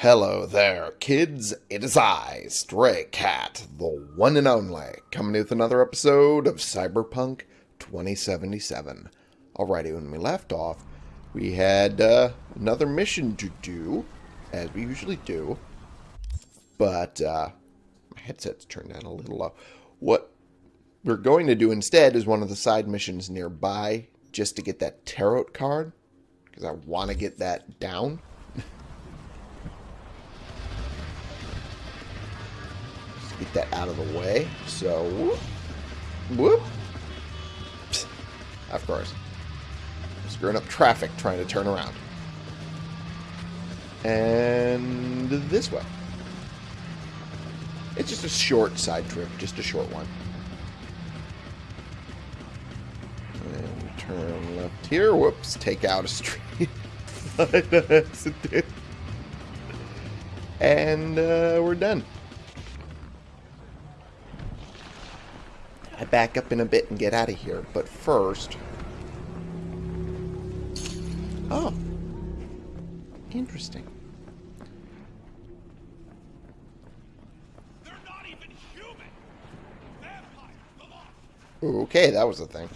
Hello there, kids. It is I, Stray Cat, the one and only, coming with another episode of Cyberpunk 2077. Alrighty, when we left off, we had uh, another mission to do, as we usually do. But uh, my headset's turned down a little low. What we're going to do instead is one of the side missions nearby, just to get that tarot card, because I want to get that down. Get that out of the way. So, whoop, whoop. Psst. Of course. Screwing up traffic trying to turn around. And this way. It's just a short side trip, just a short one. And turn left here. Whoops, take out a street. and uh, we're done. Back up in a bit and get out of here. But first... Oh. Interesting. Okay, that was a thing.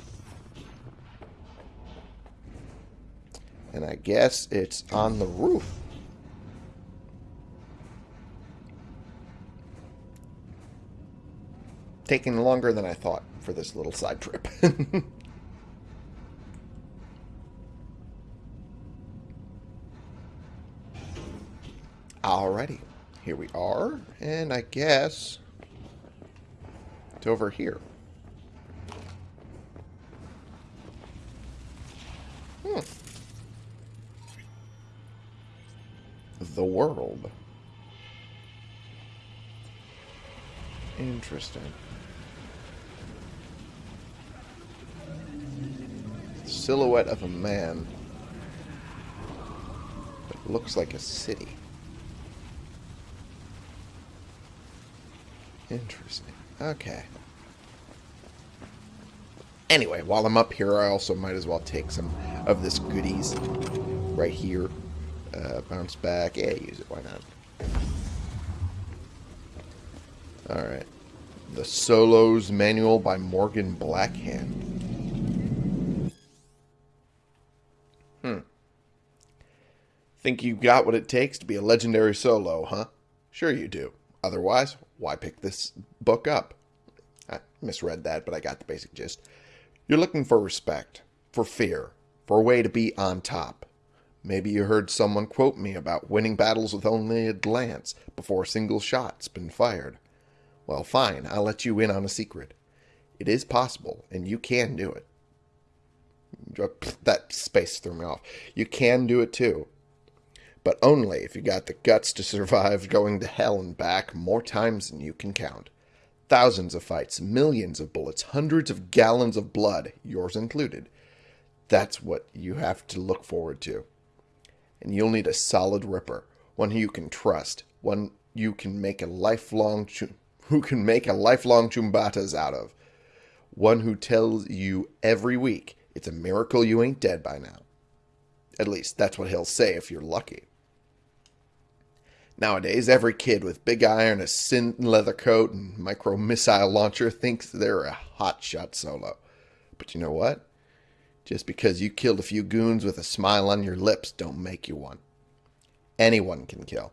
And I guess it's on the roof. Taking longer than I thought for this little side trip. Alrighty, here we are, and I guess it's over here. Hmm. The world. Interesting. silhouette of a man that looks like a city. Interesting. Okay. Anyway, while I'm up here, I also might as well take some of this goodies right here. Uh, bounce back. Yeah, use it. Why not? Alright. Solos Manual by Morgan Blackhand. Hmm. Think you got what it takes to be a legendary solo, huh? Sure you do. Otherwise, why pick this book up? I misread that, but I got the basic gist. You're looking for respect, for fear, for a way to be on top. Maybe you heard someone quote me about winning battles with only a glance before a single shot's been fired. Well, fine, I'll let you in on a secret. It is possible, and you can do it. That space threw me off. You can do it too but only if you got the guts to survive going to hell and back more times than you can count. Thousands of fights, millions of bullets, hundreds of gallons of blood, yours included. That's what you have to look forward to. And you'll need a solid ripper, one who you can trust, one you can make a lifelong who can make a lifelong choombattas out of. One who tells you every week it's a miracle you ain't dead by now. At least that's what he'll say if you're lucky. Nowadays, every kid with big iron, a synth leather coat, and micro missile launcher thinks they're a hotshot solo. But you know what? Just because you killed a few goons with a smile on your lips don't make you one. Anyone can kill.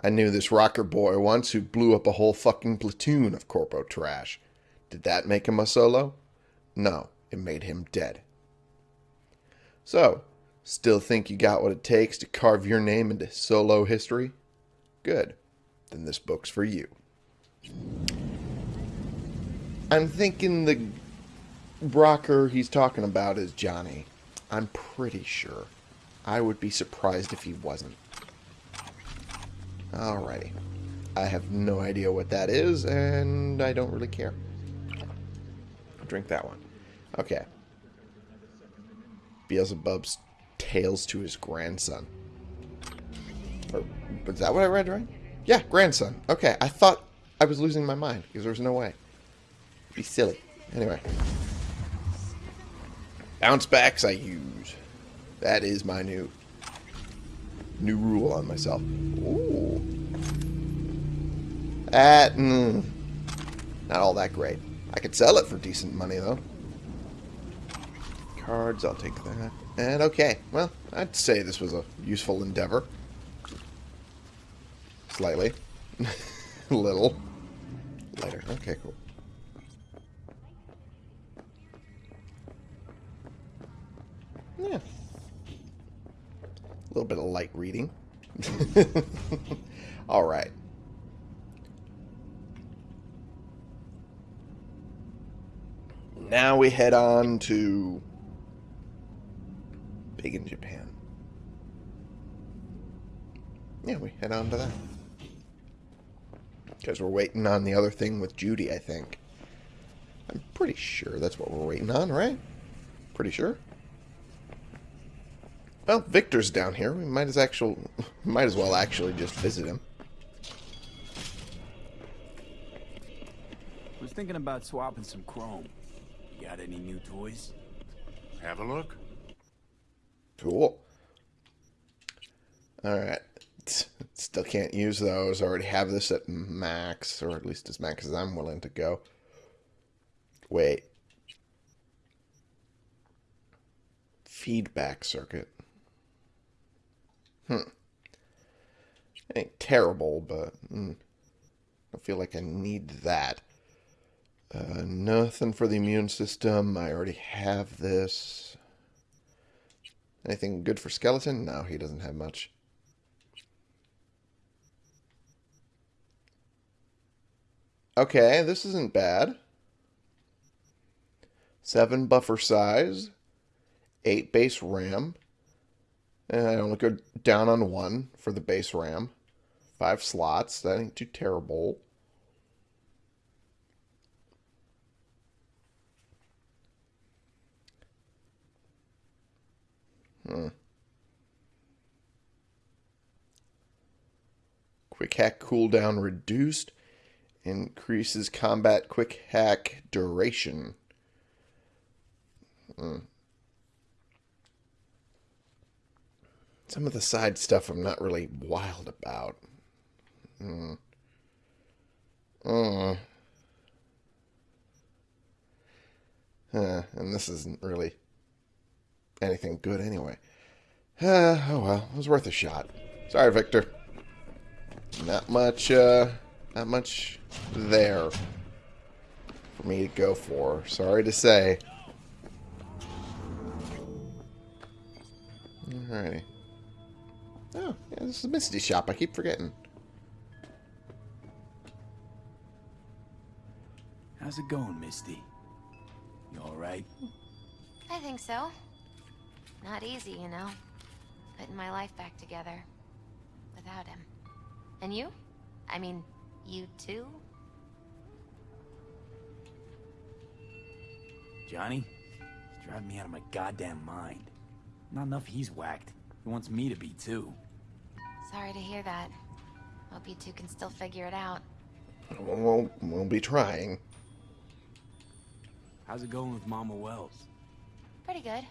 I knew this rocker boy once who blew up a whole fucking platoon of corpo trash. Did that make him a solo? No, it made him dead. So, still think you got what it takes to carve your name into solo history? Good. Then this book's for you. I'm thinking the rocker he's talking about is Johnny. I'm pretty sure. I would be surprised if he wasn't. Alrighty. I have no idea what that is, and I don't really care. Drink that one. Okay. Beelzebub's tales to his grandson. Or, is that what I read right? Yeah, grandson. Okay, I thought I was losing my mind because there's no way. Be silly. Anyway. Bounce backs I use. That is my new new rule on myself. Ooh. That, mm, not all that great. I could sell it for decent money, though. Cards, I'll take that. And okay, well, I'd say this was a useful endeavor. Slightly. a little. Lighter. Okay, cool. Yeah. Little bit of light reading. All right. Now we head on to Big in Japan. Yeah, we head on to that. Because we're waiting on the other thing with Judy, I think. I'm pretty sure that's what we're waiting on, right? Pretty sure. Well, Viktor's down here. We might as actual might as well actually just visit him. Was thinking about swapping some chrome. You got any new toys? Have a look. Cool. Alright. Still can't use those. I already have this at max, or at least as max as I'm willing to go. Wait. Feedback circuit. Hmm. It ain't terrible, but mm, I feel like I need that. Uh, nothing for the immune system. I already have this. Anything good for skeleton? No, he doesn't have much. Okay, this isn't bad. Seven buffer size. Eight base RAM. And I only go down on one for the base RAM. Five slots. That ain't too terrible. Hmm. Quick hack cooldown reduced. Increases combat quick hack duration. Hmm. Some of the side stuff I'm not really wild about. Hmm. Uh. Uh, and this isn't really anything good anyway. Uh, oh well, it was worth a shot. Sorry, Viktor. Not much, uh, not much there for me to go for. Sorry to say. Alrighty. Oh, yeah, this is Misty shop. I keep forgetting. How's it going, Misty? You alright? I think so. Not easy, you know. Putting my life back together. Without him. And you? I mean, you too? Johnny? He's driving me out of my goddamn mind. Not enough he's whacked. He wants me to be too. Sorry to hear that. Hope you two can still figure it out. We'll, we'll be trying. How's it going with Mama Wells? Pretty good.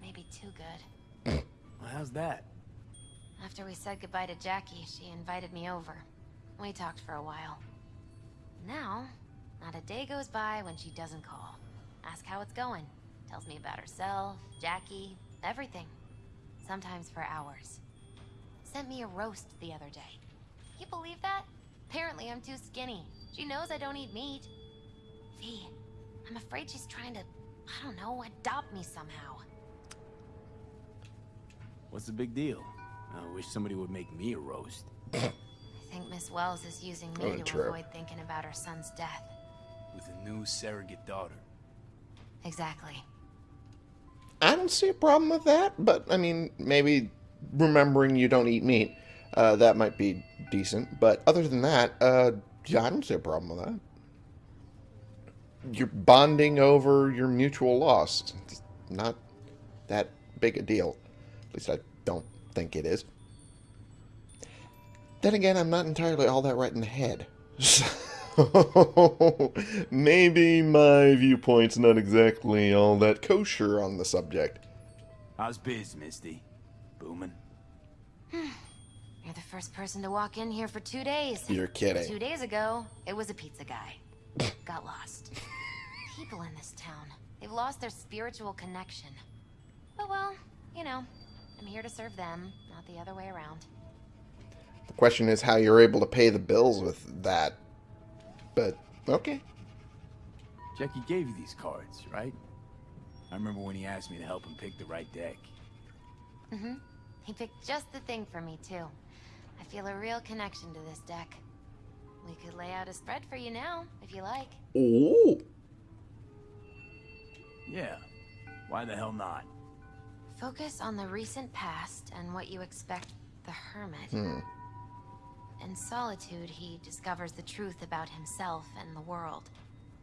Maybe too good. Well, how's that? After we said goodbye to Jackie, she invited me over. We talked for a while. Now, not a day goes by when she doesn't call. Ask how it's going. Tells me about herself, Jackie, everything. Sometimes for hours. Sent me a roast the other day. You believe that? Apparently I'm too skinny. She knows I don't eat meat. V, I'm afraid she's trying to, I don't know, adopt me somehow. What's the big deal? I wish somebody would make me a roast. I think Miss Wells is using me Oh, to true. avoid thinking about her son's death. With a new surrogate daughter. Exactly. I don't see a problem with that, but I mean, maybe remembering you don't eat meat, uh, that might be decent. But other than that, uh, yeah, I don't see a problem with that. You're bonding over your mutual loss. It's not that big a deal. At least I don't think it is. Then again, I'm not entirely all that right in the head. So maybe my viewpoint's not exactly all that kosher on the subject. How's biz, Misty? Booming? You're You're the first person to walk in here for two days. You're kidding. Two days ago, it was a pizza guy. Got lost. People in this town, they've lost their spiritual connection. But well, you know, I'm here to serve them, not the other way around. The question is how you're able to pay the bills with that. But, okay. Jackie gave you these cards, right? I remember when he asked me to help him pick the right deck. Mm-hmm. He picked just the thing for me, too. I feel a real connection to this deck. We could lay out a spread for you now, if you like. Ooh. Yeah. Why the hell not? Focus on the recent past and what you expect the Hermit. Hmm. In solitude, he discovers the truth about himself and the world.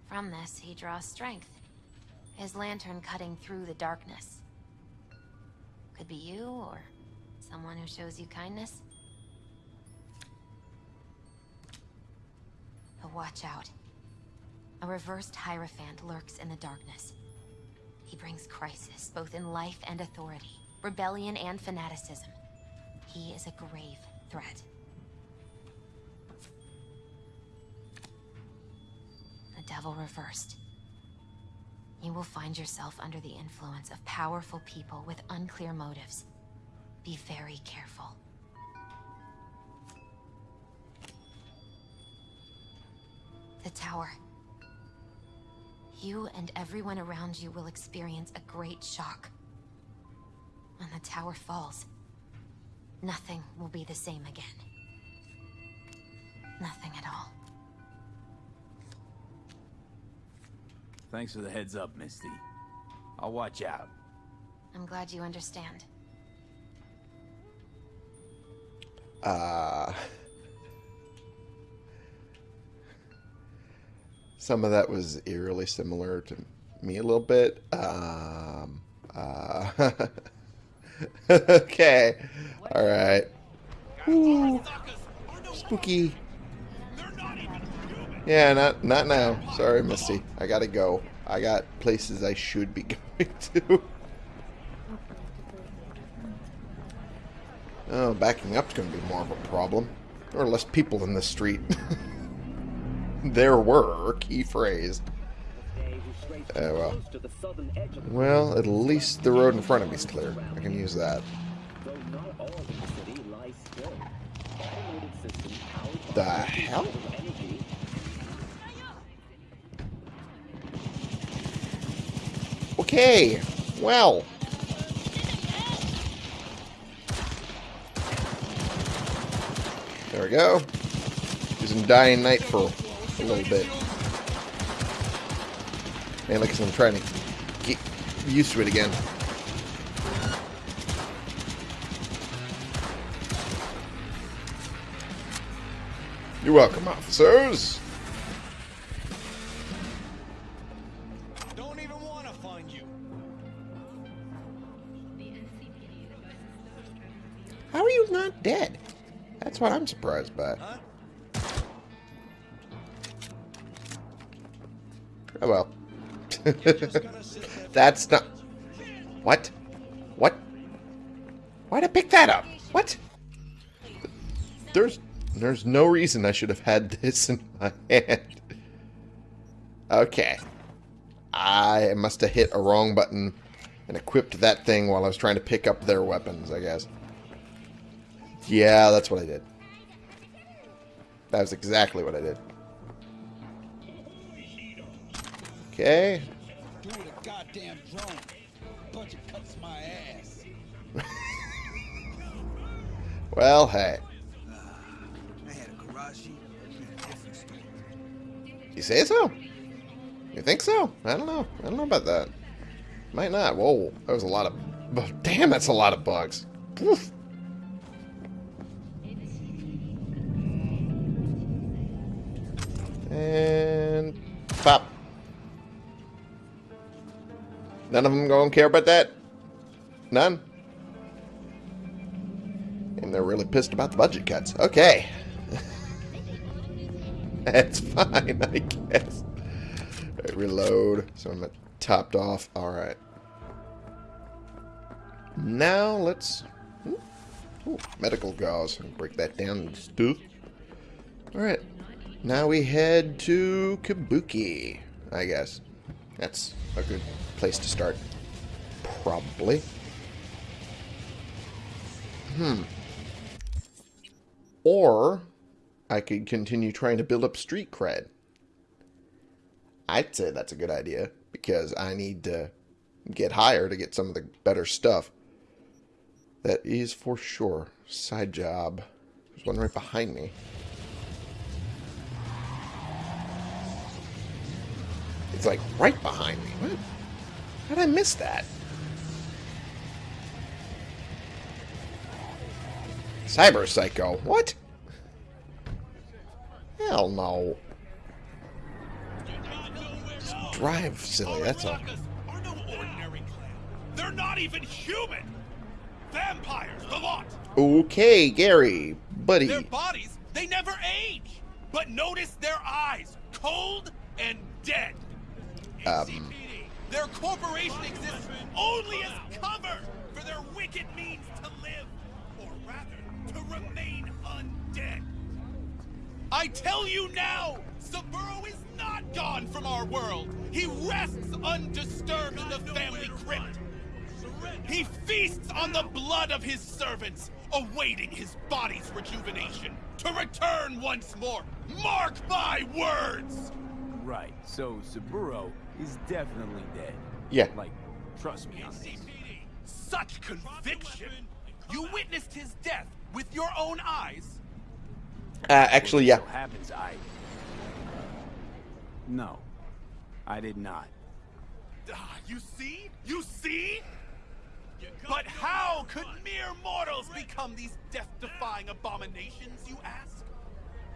From this, he draws strength. His lantern cutting through the darkness. Could be you, or someone who shows you kindness. But watch out. A reversed Hierophant lurks in the darkness. He brings crisis, both in life and authority, rebellion and fanaticism. He is a grave threat. The devil reversed. You will find yourself under the influence of powerful people with unclear motives. Be very careful. The tower. You and everyone around you will experience a great shock. When the tower falls, nothing will be the same again. Nothing at all. Thanks for the heads up, Misty. I'll watch out. I'm glad you understand. Uh, some of that was eerily similar to me a little bit. Um, uh, okay. All right. Ooh, spooky. Yeah, not not now. Sorry, Misty. I gotta go. I got places I should be going to. Oh, backing up's going to be more of a problem. There are less people in the street. there were, key phrase. Oh, well. Well, at least the road in front of me is clear. I can use that. The hell? Okay, well. There we go. Using Dying Night for a little bit. Man, like I said, I'm trying to get used to it again. You're welcome, officers. What I'm surprised by. Oh well. That's not... What? What? Why'd I pick that up? What? There's... There's no reason I should have had this in my hand. Okay. I must have hit a wrong button and equipped that thing while I was trying to pick up their weapons, I guess. Yeah, that's what I did. That was exactly what I did. Okay. Do a goddamn drone. Bunch of cuts my ass. Well, hey. Ah, I had a Karashi in a different story. You say so? You think so? I don't know. I don't know about that. Might not. Whoa, that was a lot of... Damn, that's a lot of bugs. Oof. And... Pop. None of them gonna care about that? None? And they're really pissed about the budget cuts. Okay. That's fine, I guess. Alright, reload. So I'm topped off. Alright. Now let's... Ooh, medical gauze. Break that down and stuff. Alright. Now we head to Kabuki, I guess. That's a good place to start. Probably. Hmm. Or I could continue trying to build up street cred. I'd say that's a good idea because I need to get higher to get some of the better stuff. That is for sure. Side job. There's one right behind me. It's like right behind me. What? How did I miss that? Cyber Psycho. What? Hell no. Just drive silly, that's all. Are no ordinary clan. They're not even human. Vampires, the lot. Okay, Gary, buddy. Their bodies, they never age. But notice their eyes, cold and dead. Um. Their corporation exists only as cover for their wicked means to live, or rather, to remain undead. I tell you now, Saburo is not gone from our world. He rests undisturbed in the family crypt. He feasts on the blood of his servants, awaiting his body's rejuvenation to return once more. Mark my words! Right, so Saburo is definitely dead. Yeah. Like, trust me on this. Such conviction! You witnessed his death with your own eyes? Uh, actually, yeah. So happens I... No, I did not. Ah, you see? You see? But how could mere mortals become these death-defying abominations, you ask?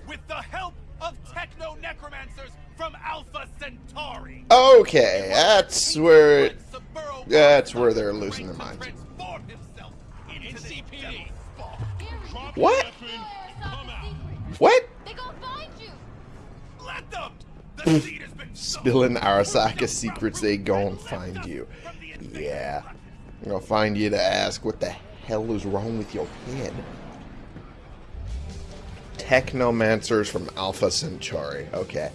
With the help of techno-necromancers from Alpha Centauri! Okay, that's where... That's where they're losing their to minds. transform himself into this devil's spawn. What? Come out. What? They gonna find you. Let them! The seed has been sown. Spilling Arasaka secrets, they gon' find you. Yeah. I'm gonna find you to ask what the hell is wrong with your head. Technomancers from Alpha Centauri. Okay.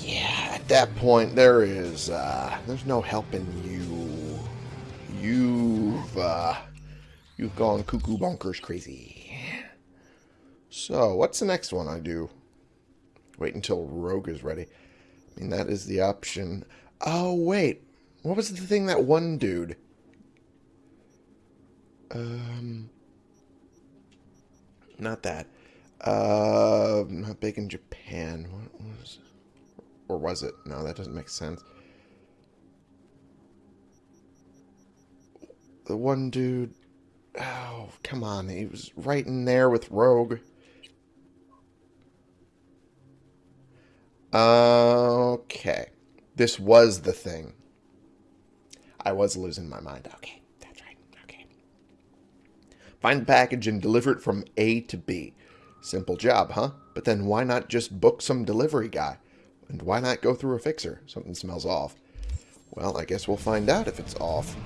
Yeah, at that point, there is, uh, there's no helping you. You've, uh, you've gone cuckoo bonkers crazy. So, what's the next one I do? Wait until Rogue is ready. I mean, that is the option. Oh, wait. What was the thing that one dude? Um, not that. Uh, not big in Japan. What was Or was it? No, that doesn't make sense. The one dude... Oh, come on. He was right in there with Rogue. Okay. This was the thing. I was losing my mind. Okay, that's right. Okay. Find the package and deliver it from A to B. Simple job, huh? But then why not just book some delivery guy? And why not go through a fixer? Something smells off. Well, I guess we'll find out if it's off.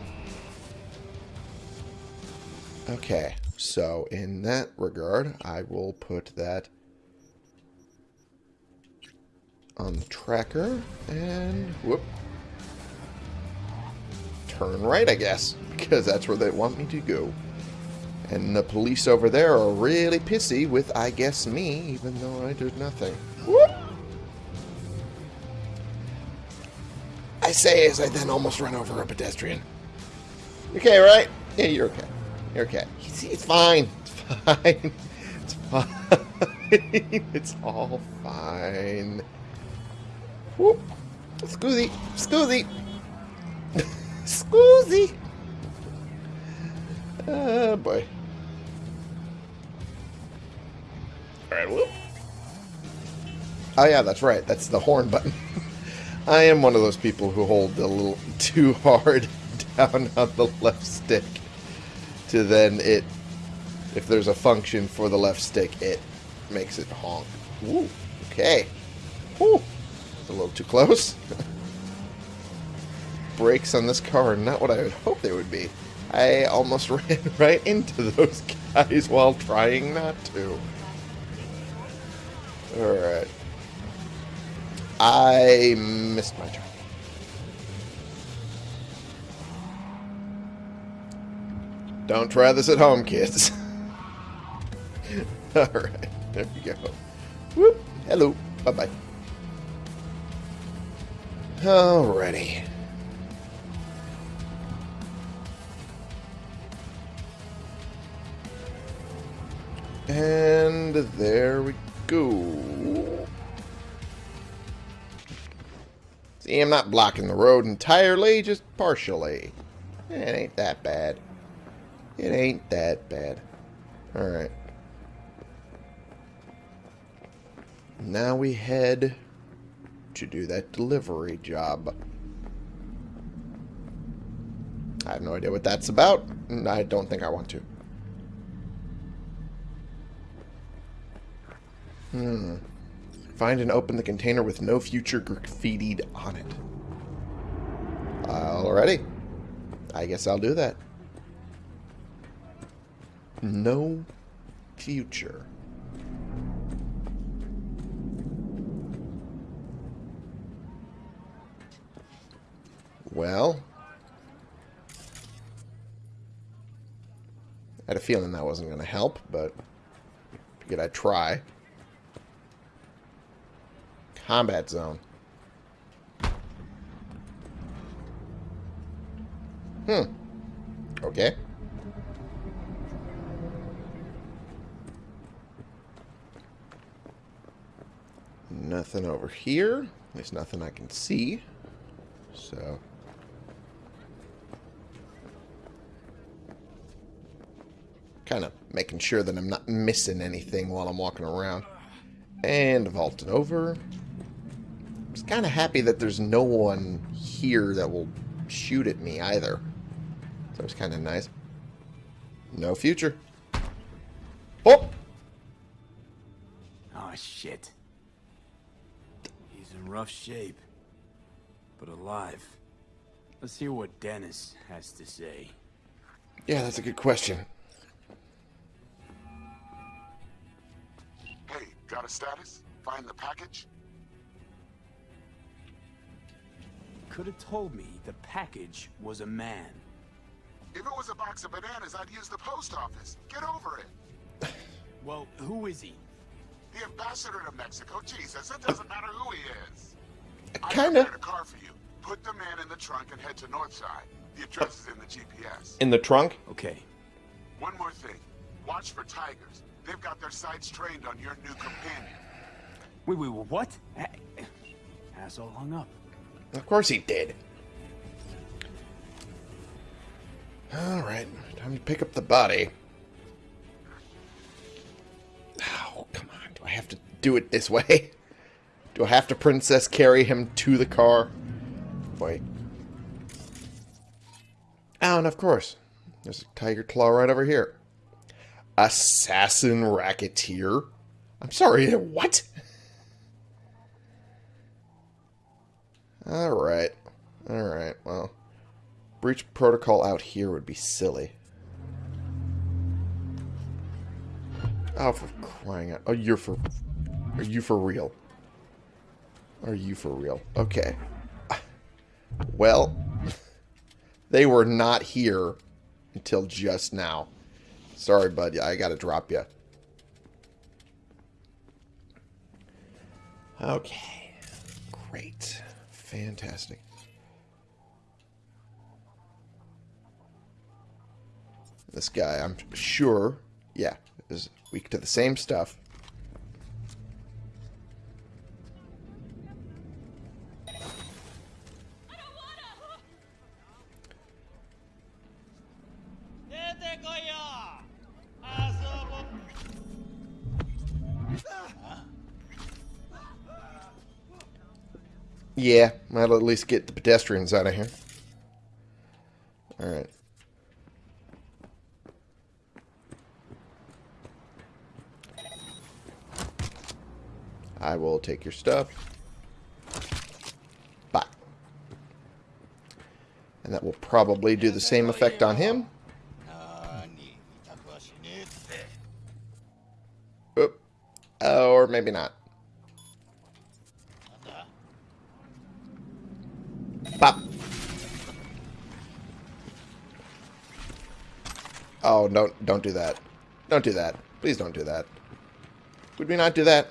Okay, so in that regard, I will put that on the tracker and whoop turn right I guess because that's where they want me to go and the police over there are really pissy with I guess me even though I did nothing whoop I say as I then almost run over a pedestrian You okay right yeah you're okay you're okay it's, it's fine it's fine it's fine it's all fine Whoop. Scoozy. Scoozy. Scoozy. Oh, boy. Alright, whoop. Oh, yeah, that's right. That's the horn button. I am one of those people who hold a little too hard down on the left stick to then it, if there's a function for the left stick, it makes it honk. Ooh, okay. Woo a little too close. Brakes on this car are not what I would hope they would be. I almost ran right into those guys while trying not to. Alright. I missed my turn. Don't try this at home, kids. Alright, there we go. Whoop. Hello. Bye-bye. Alrighty. And there we go. See, I'm not blocking the road entirely, just partially. It ain't that bad. It ain't that bad. Alright. Now we head to do that delivery job. I have no idea what that's about, and I don't think I want to. Hmm. Find and open the container with no future graffitied on it. Alrighty. I guess I'll do that. No future. Well. I had a feeling that wasn't going to help, but figured I'd try. Combat zone. Hmm. Okay. Nothing over here. There's nothing I can see. So... Kind of making sure that I'm not missing anything while I'm walking around. And vaulting over. Just kind of happy that there's no one here that will shoot at me either. So it's kind of nice. No future. Oh! Oh, shit. He's in rough shape. But alive. Let's hear what Dennis has to say. Yeah, that's a good question. Hey, got a status? Find the package? Could have told me the package was a man. If it was a box of bananas, I'd use the post office. Get over it. Well, who is he? The ambassador to Mexico. Jesus, it doesn't matter who he is. I Kinda. prepared a car for you. Put the man in the trunk and head to Northside. The address is in the GPS. In the trunk? Okay. One more thing. Watch for tigers. They've got their sights trained on your new companion. Wait, wait, wait, what? A- Asshole hung up. Of course he did. Alright, time to pick up the body. Oh, come on. Do I have to do it this way? Do I have to princess carry him to the car? Wait. Oh, and of course. There's a tiger claw right over here. Assassin racketeer? I'm sorry, what? Alright. Alright, well. Breach protocol out here would be silly. Oh, for crying out. Oh, you're for... Are you for real? Are you for real? Okay. Well, they were not here until just now. Sorry, bud. I gotta drop you. Okay. Great. Fantastic. This guy, I'm sure, yeah, is weak to the same stuff. Yeah, that'll at least get the pedestrians out of here. Alright. I will take your stuff. Bye. And that will probably do the same effect on him. Oop. Or maybe not. Oh, don't don't do that. Don't do that. Please don't do that. Would we not do that?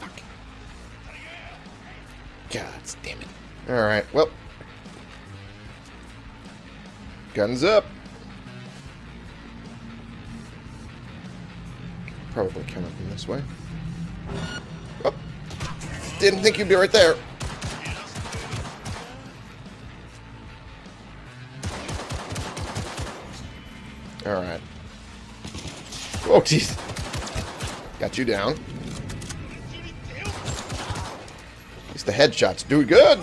Fuck. God damn it. Alright, well. Guns up. Probably come up in this way. Oh. Didn't think you'd be right there. Alright. Oh, jeez. Got you down. At least the headshots do good.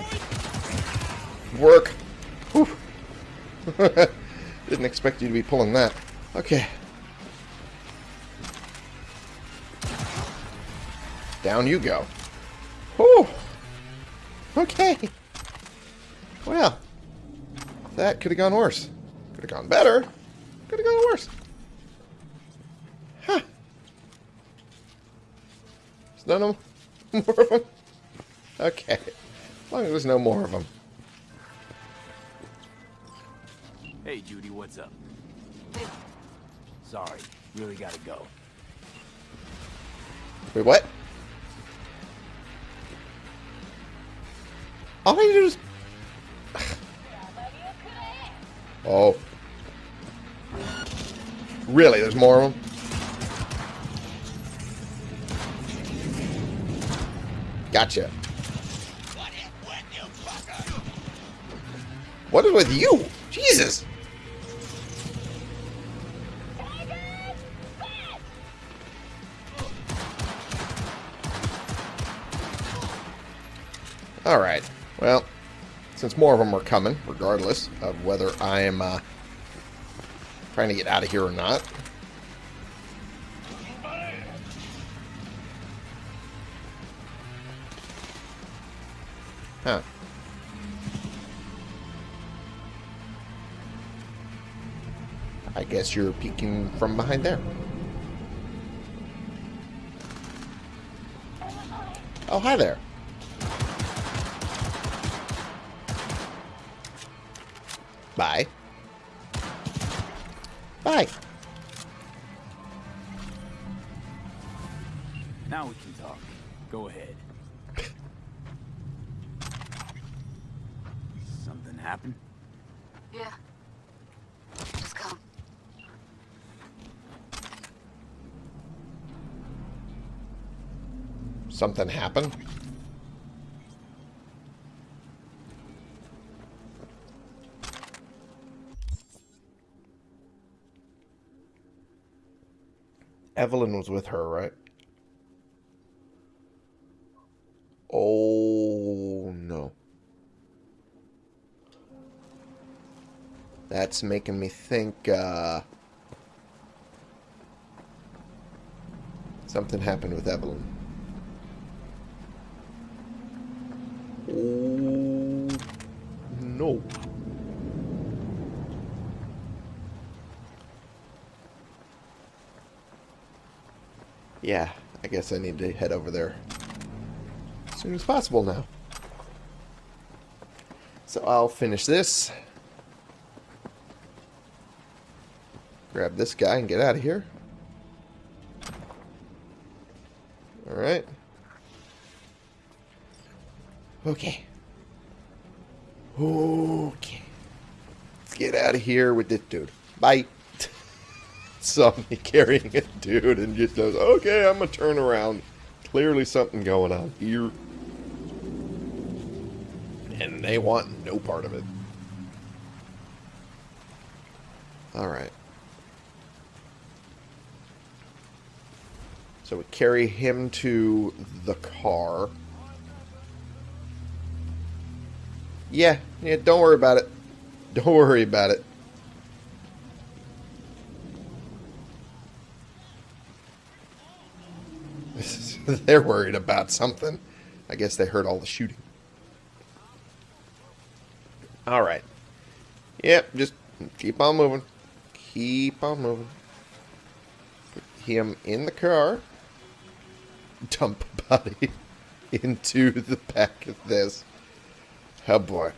Work. Didn't expect you to be pulling that. Okay. Down you go. Whew. Okay. Well, that could have gone worse. Could have gone better. Could have gone worse. Huh. Is there no more of them? Okay. As long as there's no more of them. Hey, Judy, what's up? Sorry, really gotta go. Wait, what? All I do is... Oh. Really? There's more of them? Gotcha. What is with you? Jesus! Alright. Well, since more of them are coming, regardless of whether I am uh, trying to get out of here or not. Huh. I guess you're peeking from behind there. Oh, hi there. Bye. Something happened? Evelyn was with her, right? Oh, no. That's making me think, uh... Something happened with Evelyn. Oh, no. Yeah, I guess I need to head over there as soon as possible now. So I'll finish this. Grab this guy and get out of here. Alright. Okay. Okay. Let's get out of here with this dude. Bye. Saw me carrying a dude and just goes, okay, I'm gonna turn around. Clearly something going on here. And they want no part of it. Alright. So we carry him to the car. Yeah, yeah, don't worry about it. Don't worry about it. They're worried about something. I guess they heard all the shooting. Alright. Yep, just keep on moving. Keep on moving. Put him in the car, dump body into the back of this. Oh boy.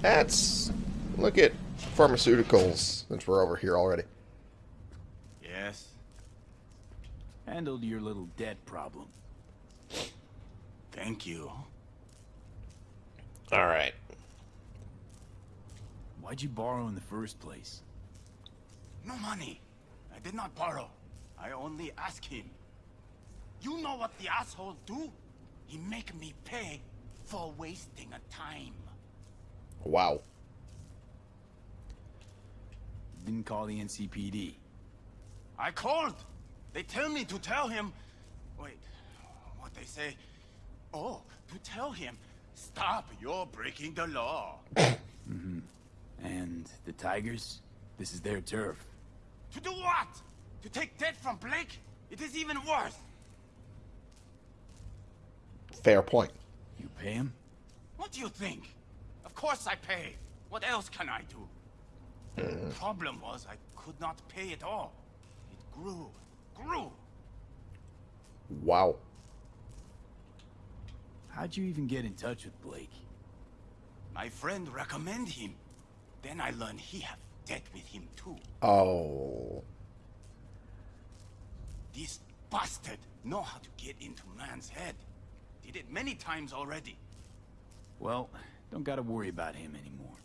That's look at pharmaceuticals since we're over here already. Yes. Handled your little debt problem. Thank you. All right. Why'd you borrow in the first place? No money. I did not borrow. I only asked him. You know what the asshole do? He make me pay for wasting a time. Wow. Didn't call the NCPD. I called. They tell me to tell him. Wait, what they say? Oh, to tell him, stop, you're breaking the law. mm -hmm. And the Tigers? This is their turf. to do what? To take debt from Blake? It is even worse. Fair point. You pay him? What do you think? Of course I pay. What else can I do? The problem was I could not pay it all. It grew, grew. Wow. How'd you even get in touch with Blake? My friend recommend him. Then I learned he have debt with him too. Oh. This bastard know how to get into man's head. Did it many times already. Well, don't gotta worry about him anymore.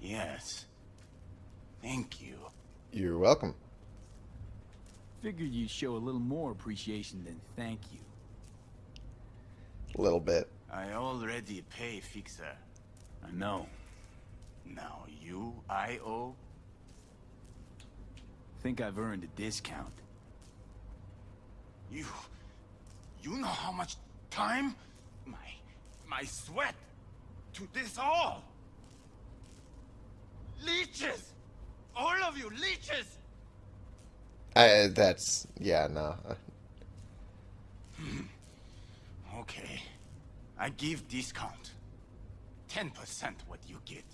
Yes. Thank you. You're welcome. Figured you'd show a little more appreciation than thank you. A little bit. I already pay Fixer. I know. Now you, I owe? Think I've earned a discount. You... You know how much time? My... My sweat... To this all! Leeches! All of you, leeches! I, that's yeah, no. Okay. I give discount. 10% what you get.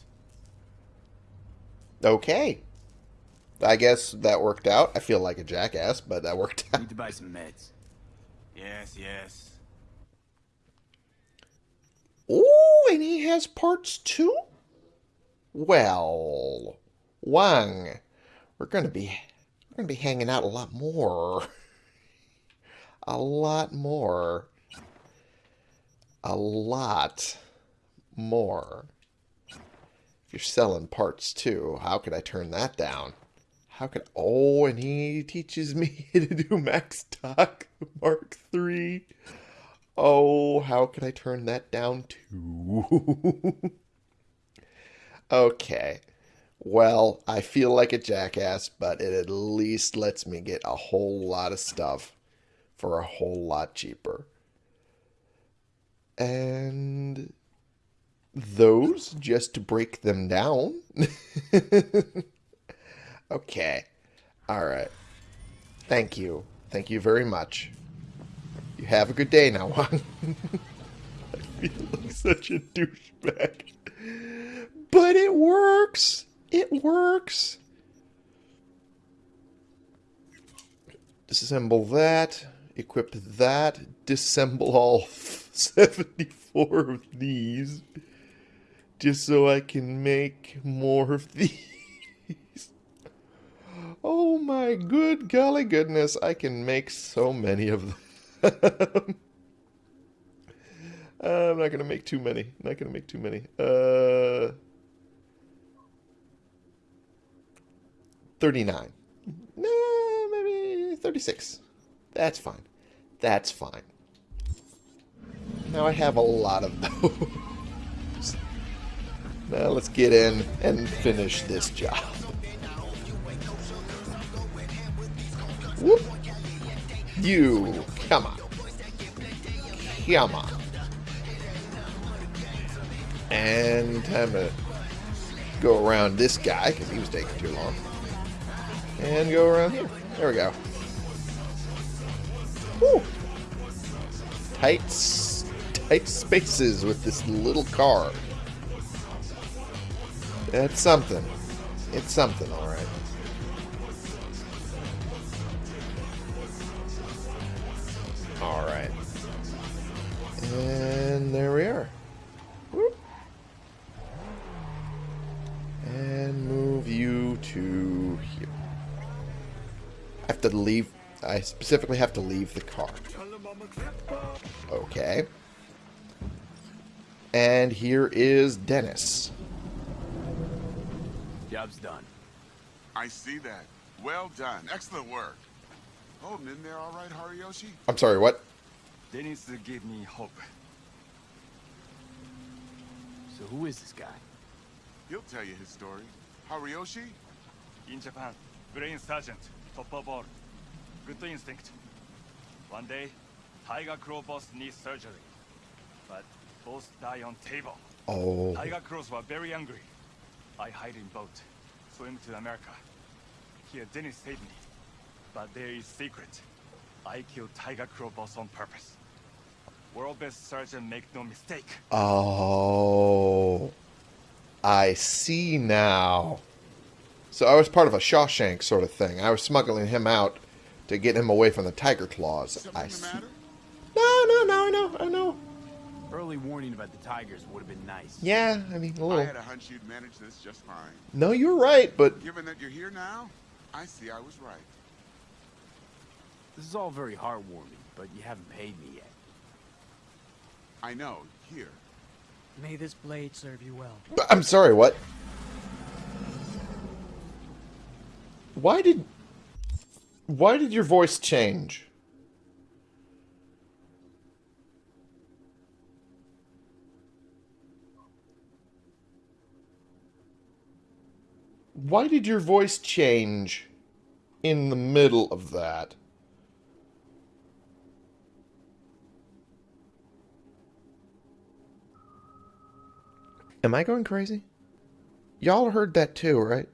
Okay. I guess that worked out. I feel like a jackass, but that worked out. Need to buy some meds. Yes, yes. Ooh, and he has parts too? Well, Wang, we're gonna be we're gonna be hanging out a lot more. A lot more. A lot more. If you're selling parts too, how could I turn that down? How could oh, and he teaches me to do MaxDoc Mark Three. Oh, how could I turn that down too? okay. Well, I feel like a jackass, but it at least lets me get a whole lot of stuff for a whole lot cheaper. And those, just to break them down. okay. All right. Thank you. Thank you very much. You have a good day now, Juan. I feel like such a douchebag. But it works. It works. Disassemble that. Equip that. Disassemble all 74 of these. Just so I can make more of these. Oh my good golly goodness, I can make so many of them. I'm not gonna make too many. Not gonna make too many. Uh, thirty-nine. Nah, maybe thirty-six. That's fine. That's fine. Now I have a lot of those. now let's get in and finish this job. Whoop. You, come on. Come on. And time to go around this guy, because he was taking too long. And go around here. There we go. Woo! Tight, tight spaces with this little car. That's something. It's something, alright. Alright. And there we are. Whoop. And move you to here. I have to leave. I specifically have to leave the car. Okay. And here is Dennis. Job's done. I see that. Well done. Excellent work. Oh, Holding in there all right, Hariyoshi? I'm sorry, what? Dennis gave me hope. So who is this guy? He'll tell you his story. Hariyoshi? In Japan, brain sergeant, top of all. Good instinct. One day, Tiger Claw boss needs surgery. But both die on table. Oh. Tiger Claws were very angry. I hide in boat, swim to America. Here, Dennis saved me. But there is secret. I killed Tiger Claw boss on purpose. World best surgeon make no mistake. Oh. I see now. So I was part of a Shawshank sort of thing. I was smuggling him out to get him away from the tiger claws. Something I the see. No, no, no, I know, I know. Early warning about the tigers would have been nice. Yeah, I mean, a I little. I had a hunch you'd manage this just fine. No, you're right, but Given that you're here now, I see I was right. This is all very heartwarming, but you haven't paid me yet. I know, here. May this blade serve you well. I'm sorry, what? Why did Why did your voice change? Why did your voice change in the middle of that? Am I going crazy? Y'all heard that too, right?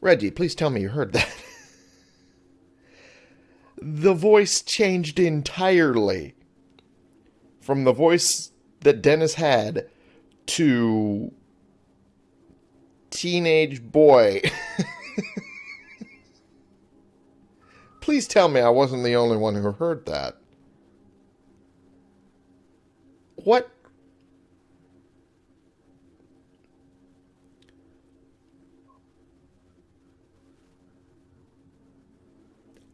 Reggie, please tell me you heard that. the voice changed entirely from the voice that Dennis had to teenage boy. please tell me I wasn't the only one who heard that. What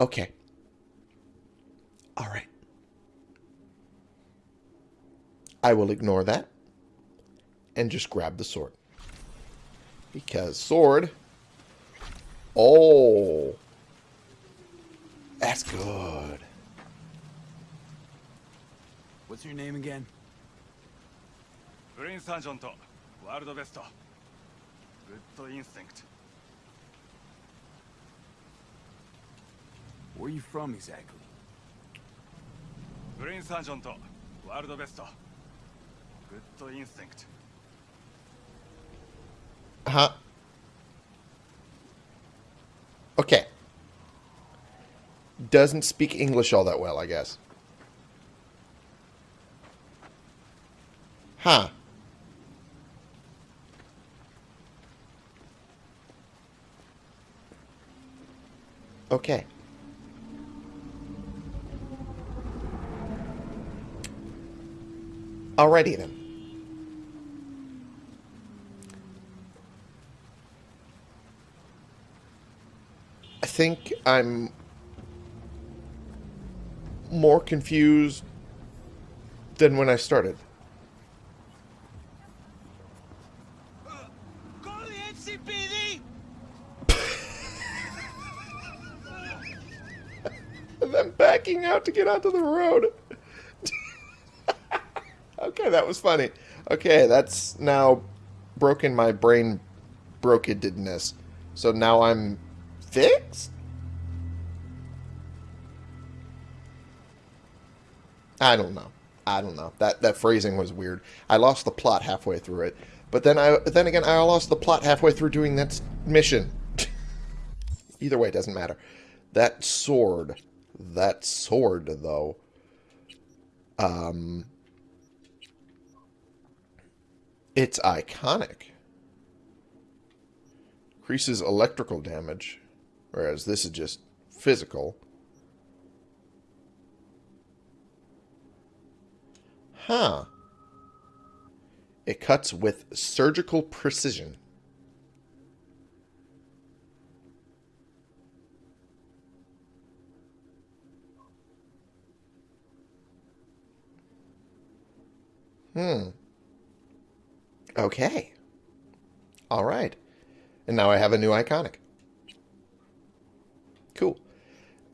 Okay. All right. I will ignore that and just grab the sword. Because sword... Oh! That's good. What's your name again? Green Sanjon World Best. Good instinct. Where are you from exactly? Green surgeon world best. Good instinct. Uh huh. Okay. Doesn't speak English all that well, I guess. Huh. Okay. Alrighty then. I think I'm more confused than when I started. Call the NCPD! them backing out to get onto the road. That was funny. Okay, that's now broken my brain brokedness. So now I'm fixed? I don't know. I don't know. That that phrasing was weird. I lost the plot halfway through it. But then I then again I lost the plot halfway through doing that mission. Either way, it doesn't matter. That sword, that sword though. Um it's iconic. Increases electrical damage, whereas this is just physical. Huh. It cuts with surgical precision. Hmm. Okay. All right. And now I have a new iconic. Cool.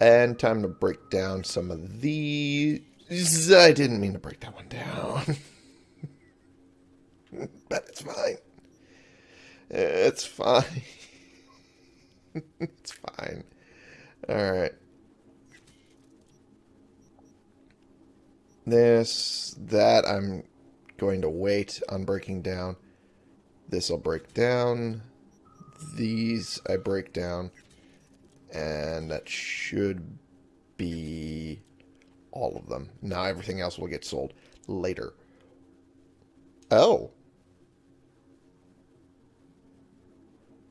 And time to break down some of these. I didn't mean to break that one down. but it's fine. It's fine. it's fine. Alright. This, that, I'm going to wait on breaking down. This I'll break down. These I break down. And that should be all of them. Now everything else will get sold later. Oh.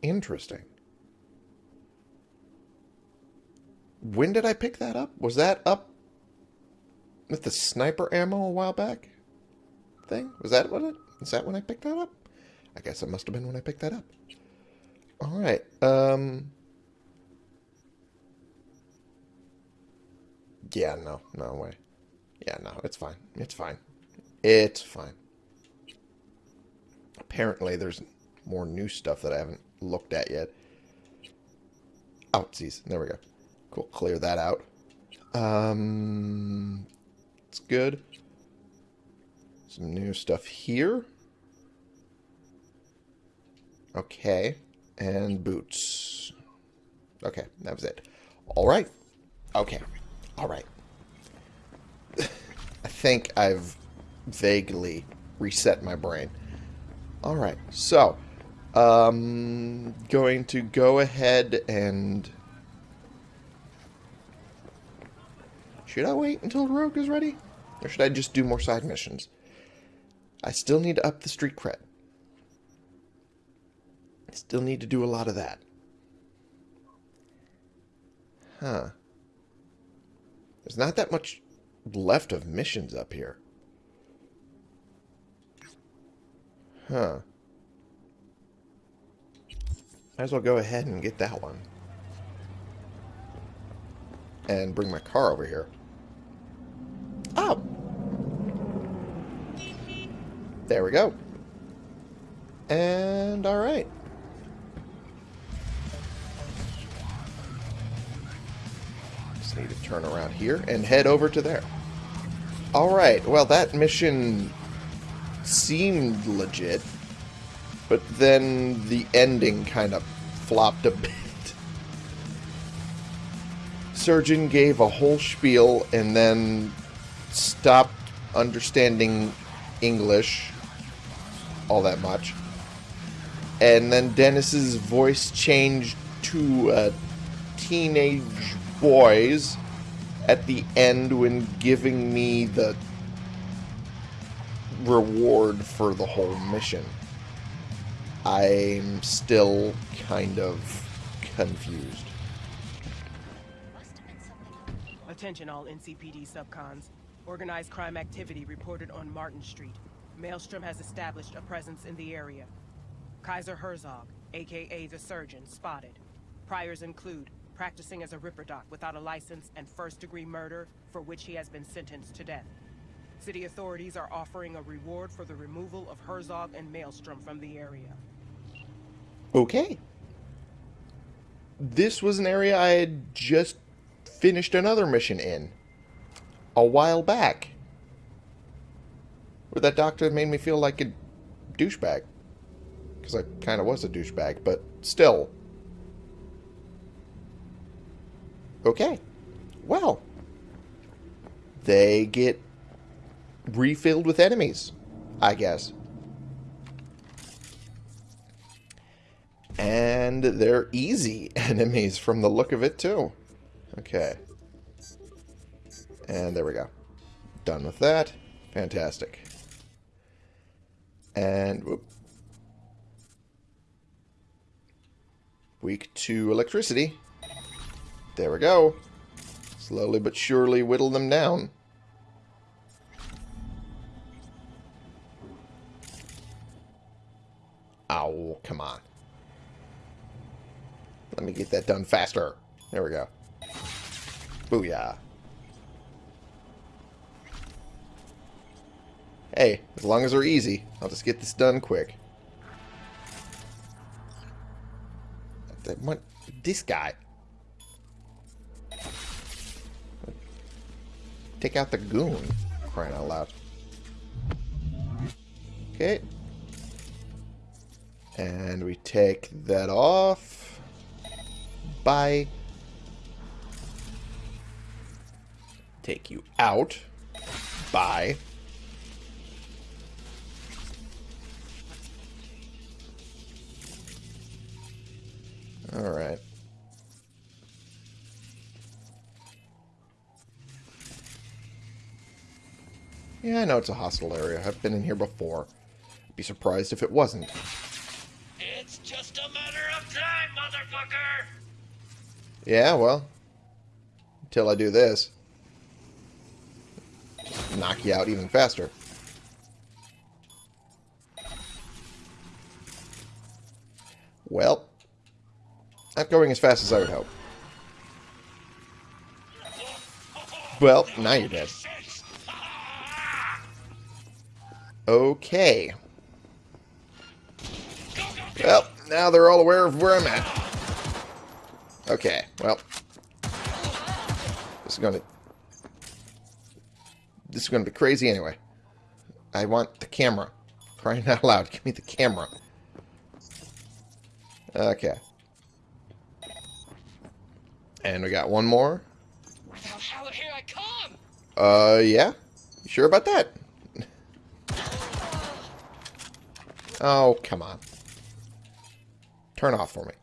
Interesting. When did I pick that up? Was that up with the sniper ammo a while back? Thing? Was that what it? Is that when I picked that up? I guess it must have been when I picked that up. Alright, um... Yeah, no, no way. Yeah, no, it's fine. It's fine. It's fine. Apparently, there's more new stuff that I haven't looked at yet. Outsies. There we go. Cool. Clear that out. Um, it's good. Some new stuff here. Okay. And boots. Okay, that was it. All right. Okay. All right. I think I've vaguely reset my brain. All right. So, um, going to go ahead and... Should I wait until Rogue is ready? Or should I just do more side missions? I still need to up the street cred. I still need to do a lot of that. Huh. There's not that much left of missions up here. Huh. Might as well go ahead and get that one. And bring my car over here. Oh! There we go. And alright. Just need to turn around here and head over to there. Alright, well that mission seemed legit, but then the ending kind of flopped a bit. Surgeon gave a whole spiel and then stopped understanding English all that much. And then Dennis's voice changed to a teenage boy's at the end when giving me the reward for the whole mission. I'm still kind of confused. Attention all NCPD subcons. Organized crime activity reported on Martin Street. Maelstrom has established a presence in the area. Kaiser Herzog, aka the Surgeon, spotted. Priors include practicing as a Ripper Doc without a license and first-degree murder, for which he has been sentenced to death. City authorities are offering a reward for the removal of Herzog and Maelstrom from the area. Okay. This was an area I had just finished another mission in. A while back. Where that doctor made me feel like a douchebag. Because I kind of was a douchebag, but still. Okay. Well. They get refilled with enemies, I guess. And they're easy enemies from the look of it, too. Okay. And there we go. Done with that. Fantastic. And, whoop. Weak to electricity. There we go. Slowly but surely whittle them down. Ow, come on. Let me get that done faster. There we go. Booyah. Hey, as long as they're easy, I'll just get this done quick. One, this guy. Take out the goon. Crying out loud. Okay. And we take that off. Bye. Take you out. Bye. Alright. Yeah, I know it's a hostile area. I've been in here before. I'd be surprised if it wasn't. It's just a matter of time, motherfucker! Yeah, well. Until I do this. Knock you out even faster. Well. Not going as fast as I would hope. Well, now you're dead. Okay. Well, now they're all aware of where I'm at. Okay, well. This is gonna... This is gonna be crazy anyway. I want the camera. Crying out loud, give me the camera. Okay. And we got one more. Here I come? Uh, yeah? You sure about that? oh, come on. Turn off for me.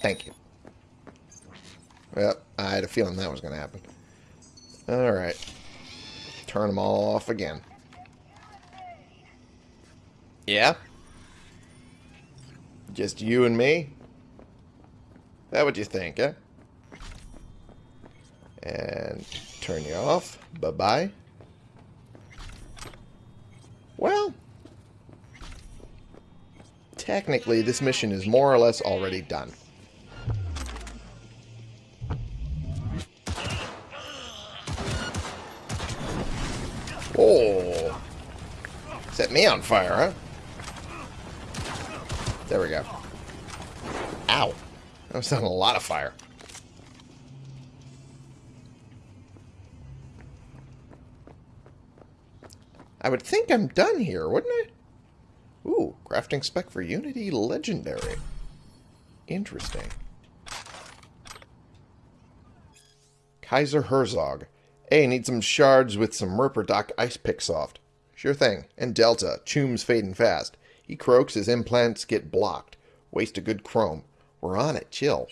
Thank you. Well, I had a feeling that was going to happen. Alright. Turn them all off again. Yeah? Just you and me? That what you think, eh? And turn you off. Bye-bye. Well, technically this mission is more or less already done. Oh. Set me on fire, huh? There we go. Ow. That was on a lot of fire. I would think I'm done here, wouldn't I? Ooh, crafting spec for Unity Legendary. Interesting. Kaiser Herzog. Hey, need some shards with some ripperdoc Ice Pick Soft. Sure thing. And Delta. Choom's fading fast. He croaks, his implants get blocked. Waste a good chrome. We're on it. Chill.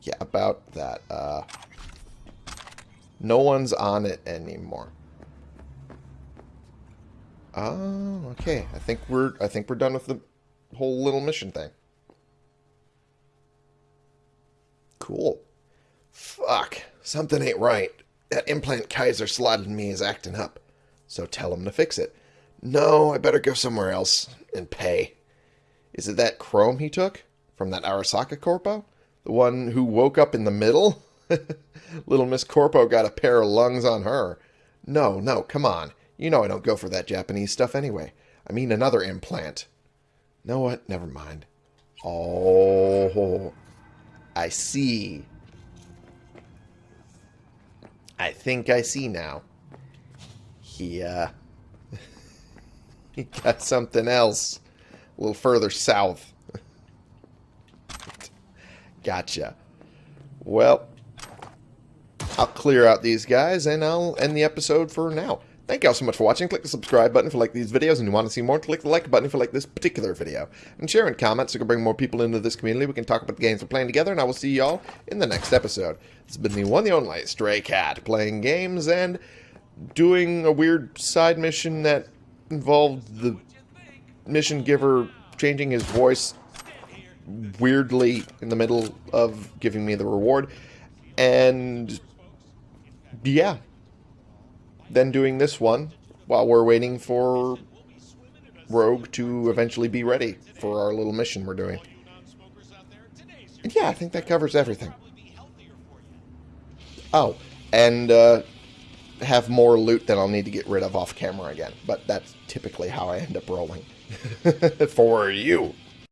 Yeah, about that. Uh, no one's on it anymore. Oh, okay. I think we're I think we're done with the whole little mission thing. Cool. Fuck. Something ain't right. That implant Kaiser slotted me is acting up. So tell him to fix it. No, I better go somewhere else and pay. Is it that chrome he took? From that Arasaka Corpo? The one who woke up in the middle? Little Miss Corpo got a pair of lungs on her. No, no, come on. You know I don't go for that Japanese stuff anyway. I mean another implant. Know what? Never mind. Oh, I see. I think I see now. He, uh... he got something else. A little further south. gotcha. Well, I'll clear out these guys and I'll end the episode for now. Thank you all so much for watching. Click the subscribe button if you like these videos and you want to see more. Click the like button if you like this particular video. And share and comment so we can bring more people into this community. We can talk about the games we're playing together, and I will see y'all in the next episode. Has been the one, the only Stray Cat, playing games and doing a weird side mission that involved the mission giver changing his voice weirdly in the middle of giving me the reward. And yeah, then doing this one while we're waiting for Rogue to eventually be ready for our little mission we're doing. And yeah, I think that covers everything. Oh, and uh, have more loot that I'll need to get rid of off camera again. But that's typically how I end up rolling. For you.